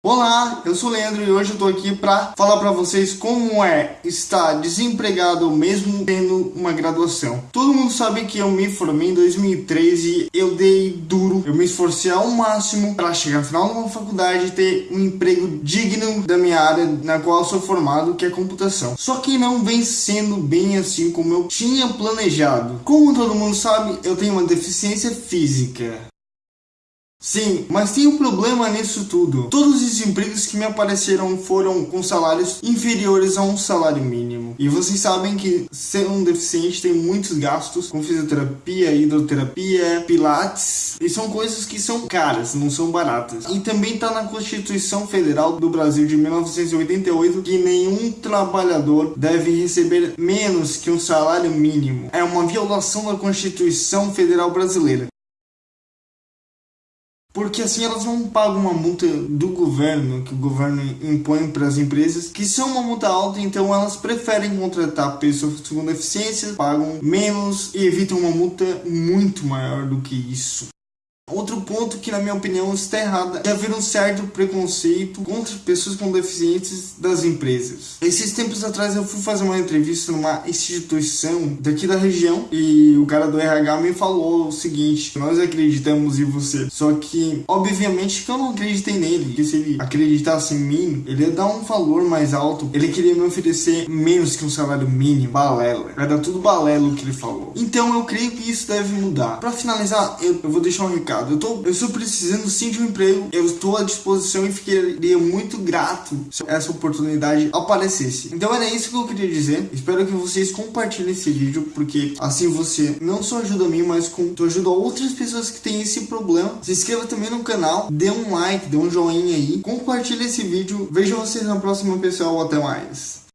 Olá, eu sou o Leandro e hoje eu tô aqui para falar para vocês como é estar desempregado mesmo tendo uma graduação. Todo mundo sabe que eu me formei em 2013 eu dei duro, eu me esforcei ao máximo para chegar no final de uma faculdade e ter um emprego digno da minha área na qual sou formado, que é computação. Só que não vem sendo bem assim como eu tinha planejado. Como todo mundo sabe, eu tenho uma deficiência física. Sim, mas tem um problema nisso tudo. Todos os empregos que me apareceram foram com salários inferiores a um salário mínimo. E vocês sabem que ser um deficiente tem muitos gastos com fisioterapia, hidroterapia, pilates. E são coisas que são caras, não são baratas. E também está na Constituição Federal do Brasil de 1988 que nenhum trabalhador deve receber menos que um salário mínimo. É uma violação da Constituição Federal Brasileira. Porque assim elas não pagam uma multa do governo, que o governo impõe para as empresas, que são uma multa alta, então elas preferem contratar pessoas com deficiência, pagam menos e evitam uma multa muito maior do que isso. Outro ponto que, na minha opinião, está errado é haver um certo preconceito contra pessoas com deficientes das empresas. Esses tempos atrás eu fui fazer uma entrevista numa instituição daqui da região e o cara do RH me falou o seguinte, nós acreditamos em você, só que, obviamente, que eu não acreditei nele, porque se ele acreditasse em mim, ele ia dar um valor mais alto, ele queria me oferecer menos que um salário mínimo, balela, era tudo balelo que ele falou. Então eu creio que isso deve mudar. Para finalizar, eu, eu vou deixar um recado eu, tô, eu estou precisando sim de um emprego, eu estou à disposição e ficaria muito grato se essa oportunidade aparecesse. Então era isso que eu queria dizer. Espero que vocês compartilhem esse vídeo, porque assim você não só ajuda a mim, mas com, tu ajuda outras pessoas que têm esse problema. Se inscreva também no canal, dê um like, dê um joinha aí, compartilhe esse vídeo. Vejo vocês na próxima, pessoal. Até mais.